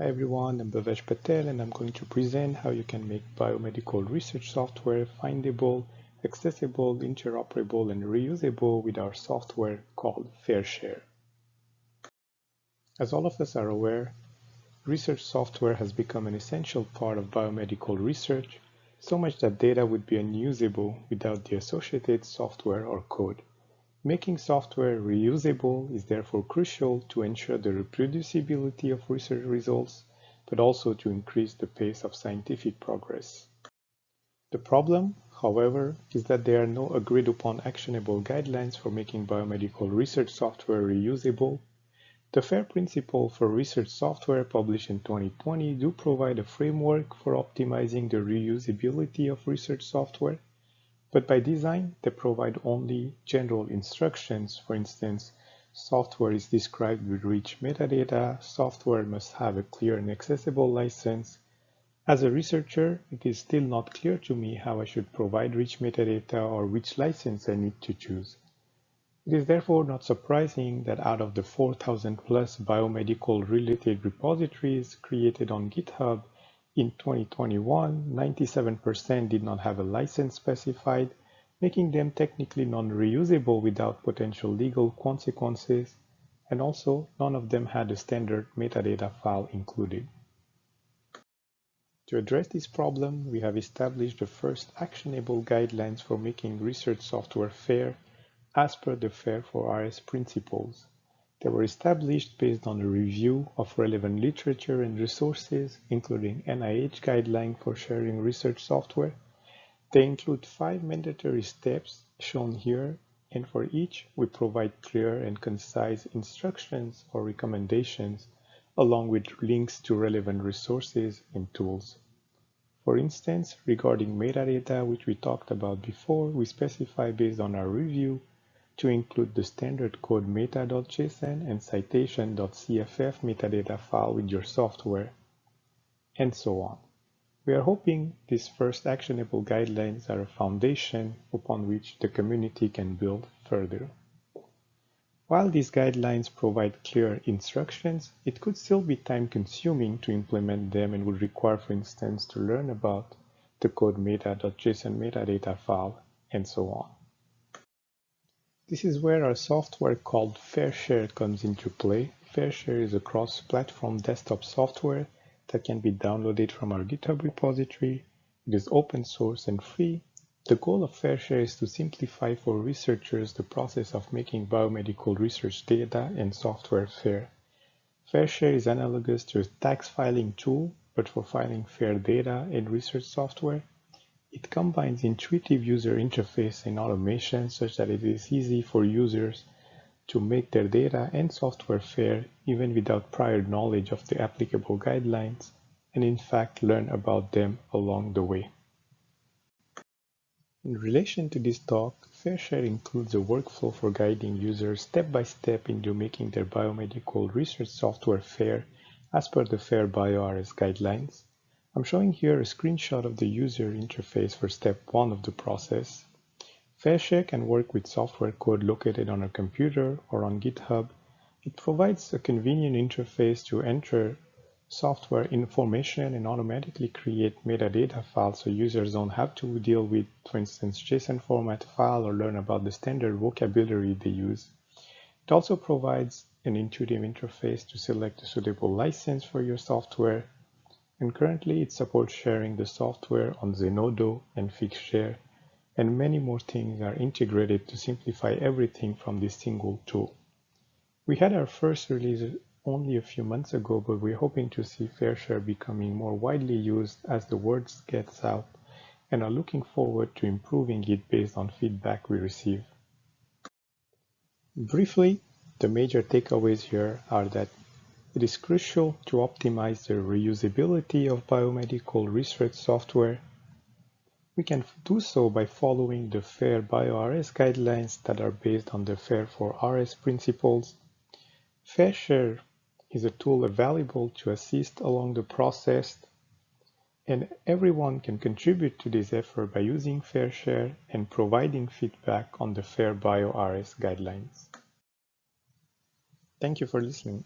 Hi everyone, I'm Bhavesh Patel and I'm going to present how you can make biomedical research software findable, accessible, interoperable, and reusable with our software called FairShare. As all of us are aware, research software has become an essential part of biomedical research, so much that data would be unusable without the associated software or code. Making software reusable is therefore crucial to ensure the reproducibility of research results, but also to increase the pace of scientific progress. The problem, however, is that there are no agreed upon actionable guidelines for making biomedical research software reusable. The FAIR principle for research software published in 2020 do provide a framework for optimizing the reusability of research software, but by design, they provide only general instructions. For instance, software is described with rich metadata, software must have a clear and accessible license. As a researcher, it is still not clear to me how I should provide rich metadata or which license I need to choose. It is therefore not surprising that out of the 4,000 plus biomedical related repositories created on GitHub, in 2021, 97% did not have a license specified, making them technically non-reusable without potential legal consequences, and also none of them had a standard metadata file included. To address this problem, we have established the first actionable guidelines for making research software fair as per the FAIR for RS principles. They were established based on a review of relevant literature and resources, including NIH guidelines for sharing research software. They include five mandatory steps shown here, and for each, we provide clear and concise instructions or recommendations, along with links to relevant resources and tools. For instance, regarding metadata, which we talked about before, we specify based on our review to include the standard codemeta.json and citation.cff metadata file with your software, and so on. We are hoping these first actionable guidelines are a foundation upon which the community can build further. While these guidelines provide clear instructions, it could still be time-consuming to implement them and would require, for instance, to learn about the codemeta.json metadata file, and so on. This is where our software called FairShare comes into play. FairShare is a cross-platform desktop software that can be downloaded from our GitHub repository. It is open source and free. The goal of FairShare is to simplify for researchers the process of making biomedical research data and software fair. FairShare is analogous to a tax filing tool, but for filing fair data and research software. It combines intuitive user interface and automation such that it is easy for users to make their data and software fair even without prior knowledge of the applicable guidelines and in fact learn about them along the way. In relation to this talk, FairShare includes a workflow for guiding users step by step into making their biomedical research software fair as per the FAIR BioRS guidelines. I'm showing here a screenshot of the user interface for step one of the process. FairShare can work with software code located on a computer or on GitHub. It provides a convenient interface to enter software information and automatically create metadata files so users don't have to deal with, for instance, JSON format file or learn about the standard vocabulary they use. It also provides an intuitive interface to select a suitable license for your software and currently it supports sharing the software on Zenodo and Figshare, and many more things are integrated to simplify everything from this single tool. We had our first release only a few months ago, but we're hoping to see FairShare becoming more widely used as the word gets out and are looking forward to improving it based on feedback we receive. Briefly, the major takeaways here are that it is crucial to optimize the reusability of biomedical research software. We can do so by following the FAIR BioRS guidelines that are based on the FAIR for RS principles. FairShare is a tool available to assist along the process and everyone can contribute to this effort by using FairShare and providing feedback on the FAIR BioRS guidelines. Thank you for listening.